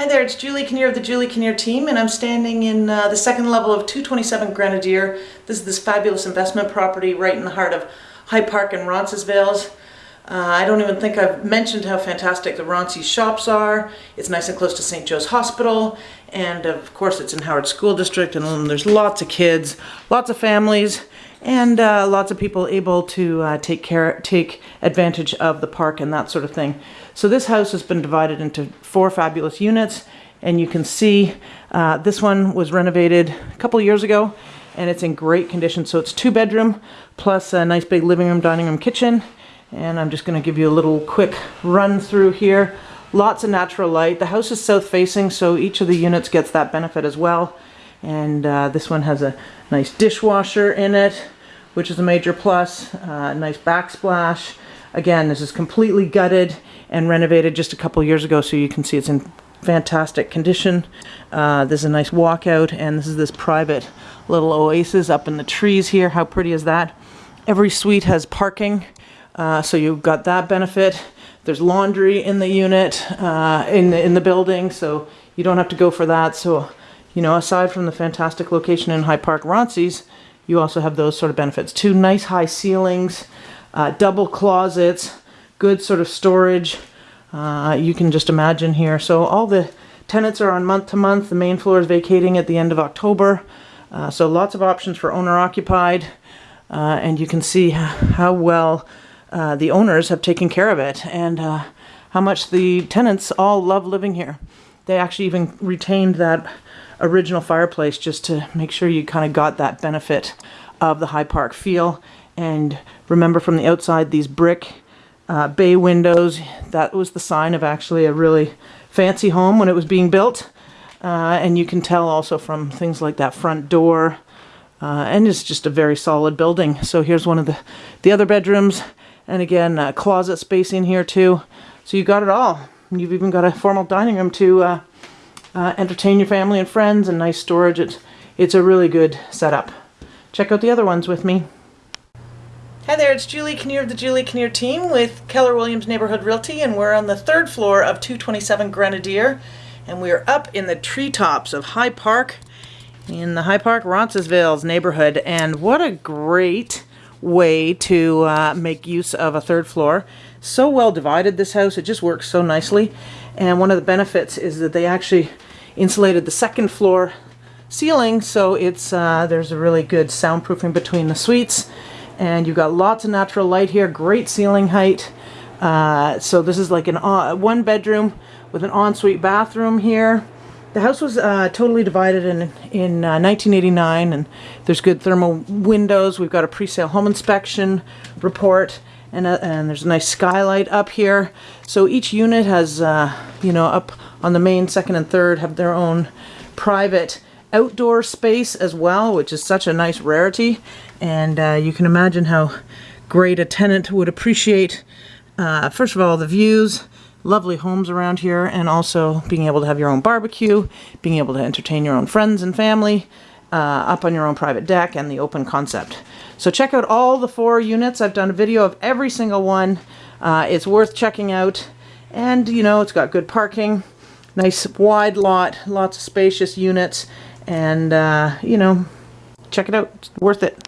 Hi there, it's Julie Kinnear of the Julie Kinnear team, and I'm standing in uh, the second level of 227 Grenadier. This is this fabulous investment property right in the heart of High Park and Roncesvalles. Uh, I don't even think I've mentioned how fantastic the Ronces shops are. It's nice and close to St. Joe's Hospital, and of course it's in Howard School District, and there's lots of kids, lots of families, and uh, lots of people able to uh, take care, take advantage of the park and that sort of thing. So this house has been divided into four fabulous units, and you can see uh, this one was renovated a couple years ago, and it's in great condition. So it's two bedroom plus a nice big living room, dining room, kitchen, and I'm just going to give you a little quick run through here. Lots of natural light. The house is south facing, so each of the units gets that benefit as well. And uh, this one has a nice dishwasher in it, which is a major plus. Uh, nice backsplash. Again, this is completely gutted and renovated just a couple years ago, so you can see it's in fantastic condition. Uh, there's a nice walkout, and this is this private little oasis up in the trees here. How pretty is that? Every suite has parking, uh, so you've got that benefit. There's laundry in the unit, uh, in, the, in the building, so you don't have to go for that. So you know, aside from the fantastic location in High Park Ronces, you also have those sort of benefits. Two nice high ceilings, uh, double closets, good sort of storage. Uh, you can just imagine here. So all the tenants are on month to month. The main floor is vacating at the end of October. Uh, so lots of options for owner occupied. Uh, and you can see how well uh, the owners have taken care of it and uh, how much the tenants all love living here. They actually even retained that original fireplace just to make sure you kind of got that benefit of the High Park feel. And remember from the outside, these brick uh, bay windows, that was the sign of actually a really fancy home when it was being built. Uh, and you can tell also from things like that front door. Uh, and it's just a very solid building. So here's one of the, the other bedrooms. And again, uh, closet space in here too. So you got it all. You've even got a formal dining room to uh, entertain your family and friends and nice storage. It's, it's a really good setup. Check out the other ones with me. Hi there, it's Julie Kinnear of the Julie Kinnear team with Keller Williams Neighborhood Realty and we're on the third floor of 227 Grenadier and we're up in the treetops of High Park in the High Park Roncesvalles neighborhood and what a great way to uh, make use of a third floor. So well divided this house, it just works so nicely. And one of the benefits is that they actually insulated the second floor ceiling so it's uh, there's a really good soundproofing between the suites. And you've got lots of natural light here great ceiling height. Uh, so this is like an uh, one bedroom with an ensuite bathroom here the house was uh, totally divided in in 1989 uh, and there's good thermal windows we've got a pre-sale home inspection report and, a, and there's a nice skylight up here. So each unit has, uh, you know, up on the main, second, and third have their own private outdoor space as well, which is such a nice rarity. And uh, you can imagine how great a tenant would appreciate, uh, first of all, the views, lovely homes around here, and also being able to have your own barbecue, being able to entertain your own friends and family, uh, up on your own private deck and the open concept. So check out all the four units. I've done a video of every single one. Uh, it's worth checking out. And, you know, it's got good parking, nice wide lot, lots of spacious units, and, uh, you know, check it out. It's worth it.